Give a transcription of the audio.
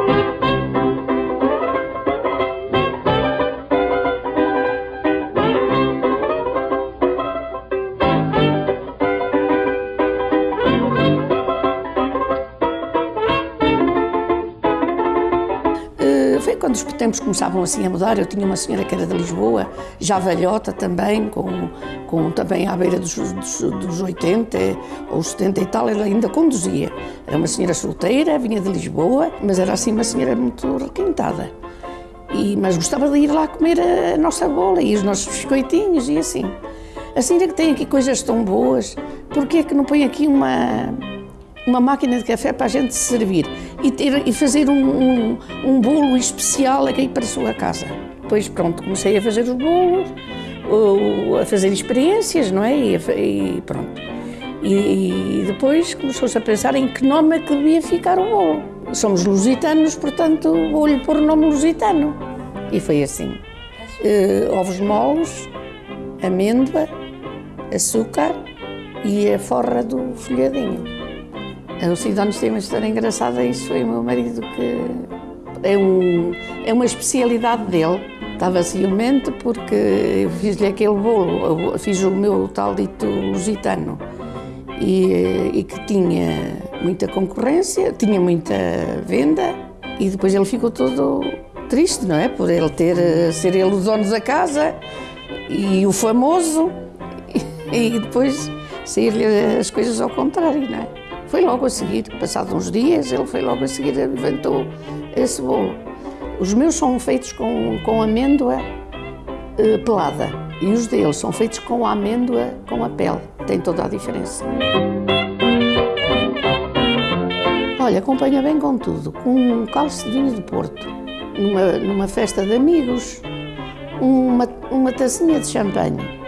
Foi quando os tempos começavam assim a mudar. Eu tinha uma senhora que era de Lisboa, já velhota também, com, com também à beira dos, dos, dos 80 ou 70 e tal, ela ainda conduzia. Era uma senhora solteira, vinha de Lisboa, mas era assim uma senhora muito requintada. E, mas gostava de ir lá comer a nossa bola e os nossos biscoitinhos e assim. A senhora que tem aqui coisas tão boas, porquê é que não põe aqui uma, uma máquina de café para a gente servir e, ter, e fazer um, um, um bolo especial aqui para a sua casa. Depois, pronto, comecei a fazer os bolos, a fazer experiências, não é? E, e pronto. E, e depois começou-se a pensar em que nome é que devia ficar o bolo. Somos lusitanos, portanto, vou-lhe pôr o nome lusitano. E foi assim. Uh, ovos moles, amêndoa, açúcar e a forra do folhadinho. O Sidónio tem uma história engraçada, isso foi o meu marido que é, um, é uma especialidade dele. Estava ciumento porque eu fiz-lhe aquele bolo, fiz o meu tal dito lusitano e, e, que tinha muita concorrência, tinha muita venda e depois ele ficou todo triste, não é? Por ele ter, ser ele o dono da casa e o famoso e, e depois sair-lhe as coisas ao contrário, não é? Foi logo a seguir, passados uns dias, ele foi logo a seguir, inventou esse bolo. Os meus são feitos com, com amêndoa eh, pelada e os deles são feitos com a amêndoa com a pele. Tem toda a diferença. Olha, acompanha bem com tudo. Com um calço de vinho de Porto, numa, numa festa de amigos, uma, uma tacinha de champanhe,